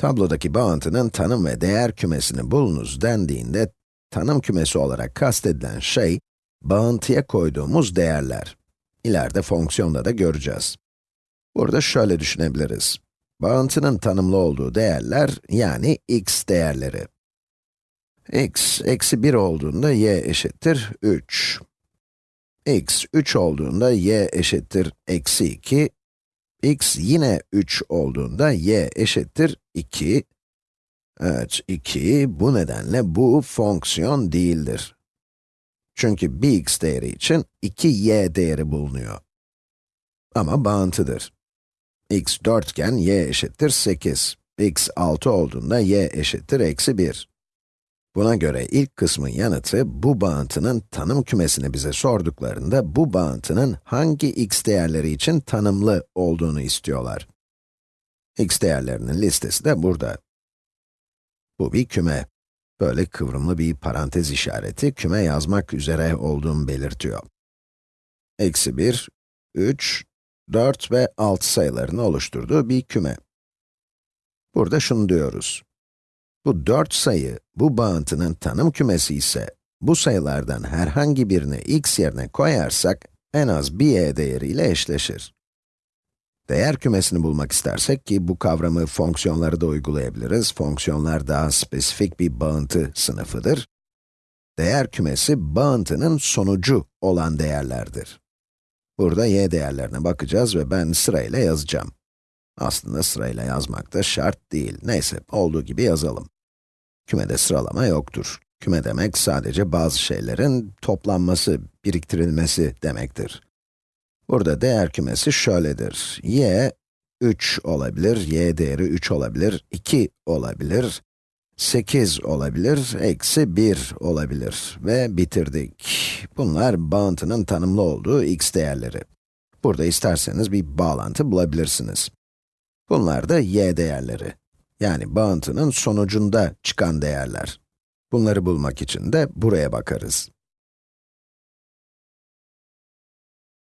Tablodaki bağıntının tanım ve değer kümesini bulunuz dendiğinde, tanım kümesi olarak kastedilen şey, bağıntıya koyduğumuz değerler. İleride fonksiyonda da göreceğiz. Burada şöyle düşünebiliriz. Bağıntının tanımlı olduğu değerler, yani x değerleri. x, eksi 1 olduğunda y eşittir 3. x, 3 olduğunda y eşittir eksi 2. x yine 3 olduğunda y eşittir 2. Evet, 2, bu nedenle bu fonksiyon değildir. Çünkü bir x değeri için 2y değeri bulunuyor. Ama bağıntıdır. x 4 iken y eşittir 8. x 6 olduğunda y eşittir eksi 1. Buna göre ilk kısmın yanıtı, bu bağıntının tanım kümesini bize sorduklarında, bu bağıntının hangi x değerleri için tanımlı olduğunu istiyorlar. x değerlerinin listesi de burada. Bu bir küme. Böyle kıvrımlı bir parantez işareti, küme yazmak üzere olduğumu belirtiyor. Eksi 1, 3, 4 ve 6 sayılarını oluşturduğu bir küme. Burada şunu diyoruz. Bu 4 sayı, bu bağıntının tanım kümesi ise, bu sayılardan herhangi birini x yerine koyarsak, en az bir y değeriyle eşleşir. Değer kümesini bulmak istersek ki bu kavramı fonksiyonlara da uygulayabiliriz. Fonksiyonlar daha spesifik bir bağıntı sınıfıdır. Değer kümesi, bağıntının sonucu olan değerlerdir. Burada y değerlerine bakacağız ve ben sırayla yazacağım. Aslında sırayla yazmak da şart değil. Neyse, olduğu gibi yazalım. Kümede sıralama yoktur. Küme demek sadece bazı şeylerin toplanması, biriktirilmesi demektir. Burada değer kümesi şöyledir. y, 3 olabilir, y değeri 3 olabilir, 2 olabilir, 8 olabilir, eksi 1 olabilir ve bitirdik. Bunlar bağıntının tanımlı olduğu x değerleri. Burada isterseniz bir bağlantı bulabilirsiniz. Bunlar da y değerleri. Yani bağıntının sonucunda çıkan değerler. Bunları bulmak için de buraya bakarız.